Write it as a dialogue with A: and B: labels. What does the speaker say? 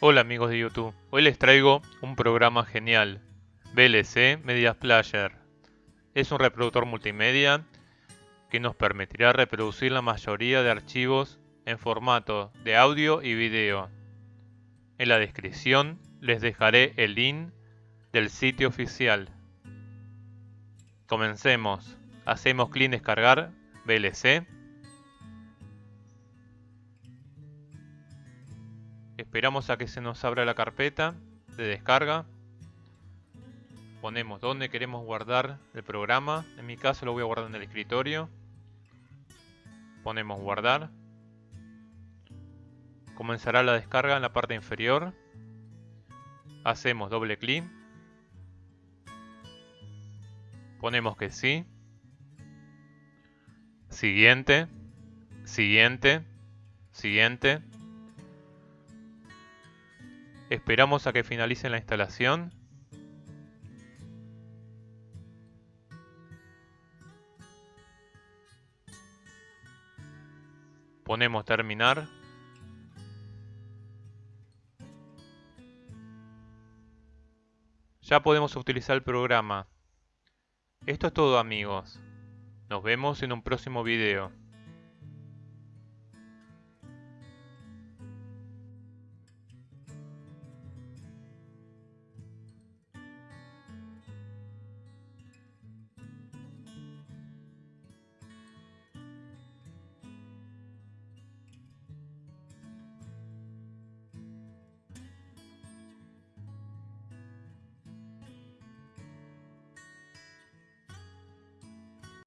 A: Hola amigos de YouTube, hoy les traigo un programa genial, VLC Media Player. Es un reproductor multimedia que nos permitirá reproducir la mayoría de archivos en formato de audio y video. En la descripción les dejaré el link del sitio oficial. Comencemos. Hacemos clic en descargar VLC. Esperamos a que se nos abra la carpeta de descarga. Ponemos donde queremos guardar el programa. En mi caso lo voy a guardar en el escritorio. Ponemos guardar. Comenzará la descarga en la parte inferior. Hacemos doble clic. Ponemos que sí. Siguiente. Siguiente. Siguiente. Esperamos a que finalice la instalación. Ponemos terminar. Ya podemos utilizar el programa. Esto es todo amigos. Nos vemos en un próximo video.